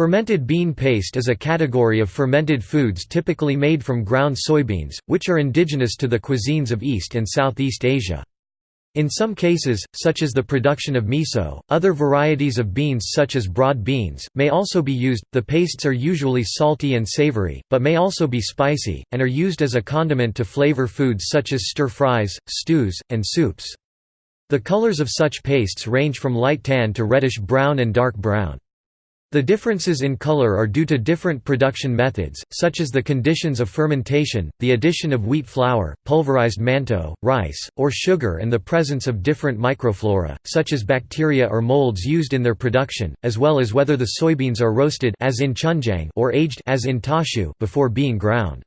Fermented bean paste is a category of fermented foods typically made from ground soybeans, which are indigenous to the cuisines of East and Southeast Asia. In some cases, such as the production of miso, other varieties of beans such as broad beans, may also be used. The pastes are usually salty and savory, but may also be spicy, and are used as a condiment to flavor foods such as stir-fries, stews, and soups. The colors of such pastes range from light tan to reddish brown and dark brown. The differences in color are due to different production methods, such as the conditions of fermentation, the addition of wheat flour, pulverized mantou, rice, or sugar and the presence of different microflora, such as bacteria or molds used in their production, as well as whether the soybeans are roasted as in chunjang or aged as in tashu before being ground.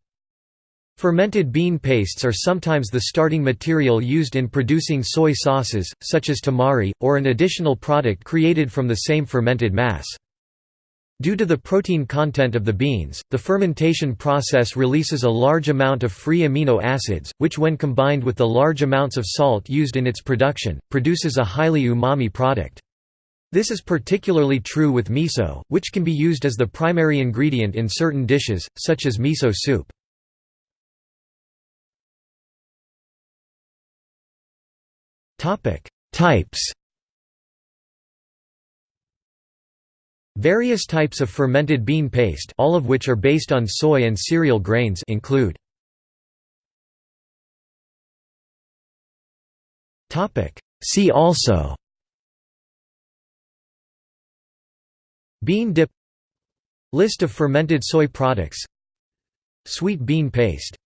Fermented bean pastes are sometimes the starting material used in producing soy sauces, such as tamari, or an additional product created from the same fermented mass. Due to the protein content of the beans, the fermentation process releases a large amount of free amino acids, which when combined with the large amounts of salt used in its production, produces a highly umami product. This is particularly true with miso, which can be used as the primary ingredient in certain dishes, such as miso soup. Types Various types of fermented bean paste all of which are based on soy and cereal grains include See also Bean dip List of fermented soy products Sweet bean paste